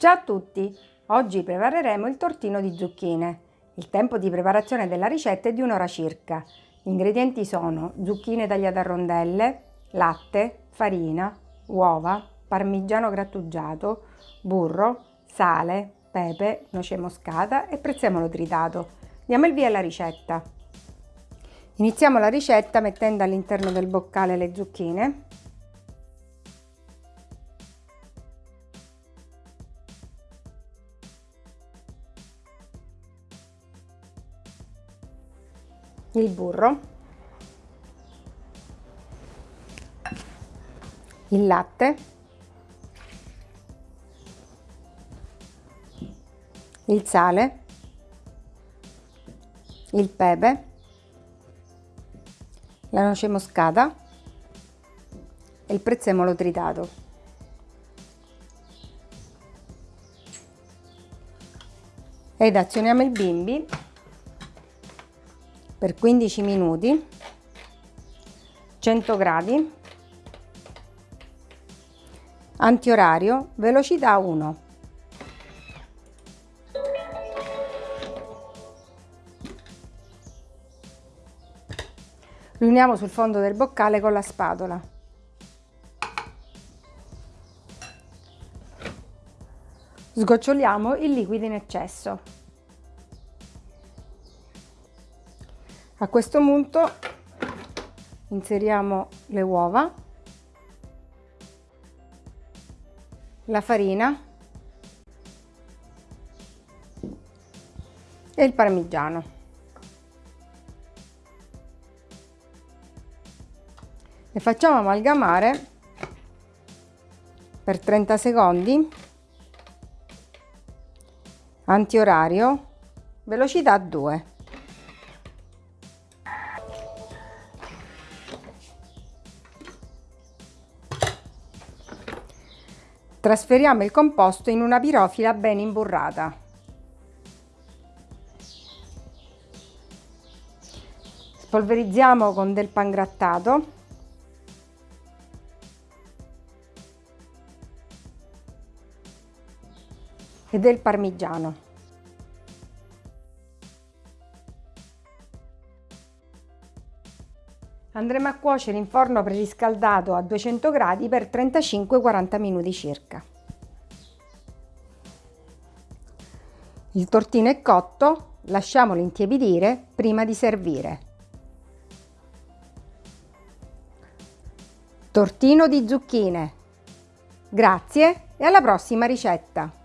Ciao a tutti! Oggi prepareremo il tortino di zucchine. Il tempo di preparazione della ricetta è di un'ora circa. Gli ingredienti sono zucchine tagliate a rondelle, latte, farina, uova, parmigiano grattugiato, burro, sale, pepe, noce moscata e prezzemolo tritato. Diamo il via alla ricetta. Iniziamo la ricetta mettendo all'interno del boccale le zucchine il burro, il latte, il sale, il pepe, la noce moscata e il prezzemolo tritato. Ed azioniamo il bimbi per 15 minuti 100 gradi antiorario velocità 1 riuniamo sul fondo del boccale con la spatola. Sgoccioliamo il liquido in eccesso A questo punto inseriamo le uova, la farina e il parmigiano. Le facciamo amalgamare per 30 secondi, antiorario, velocità 2. Trasferiamo il composto in una pirofila ben imburrata. Spolverizziamo con del pangrattato e del parmigiano. Andremo a cuocere in forno preriscaldato a 200 gradi per 35-40 minuti circa. Il tortino è cotto, lasciamolo intiepidire prima di servire. Tortino di zucchine. Grazie e alla prossima ricetta!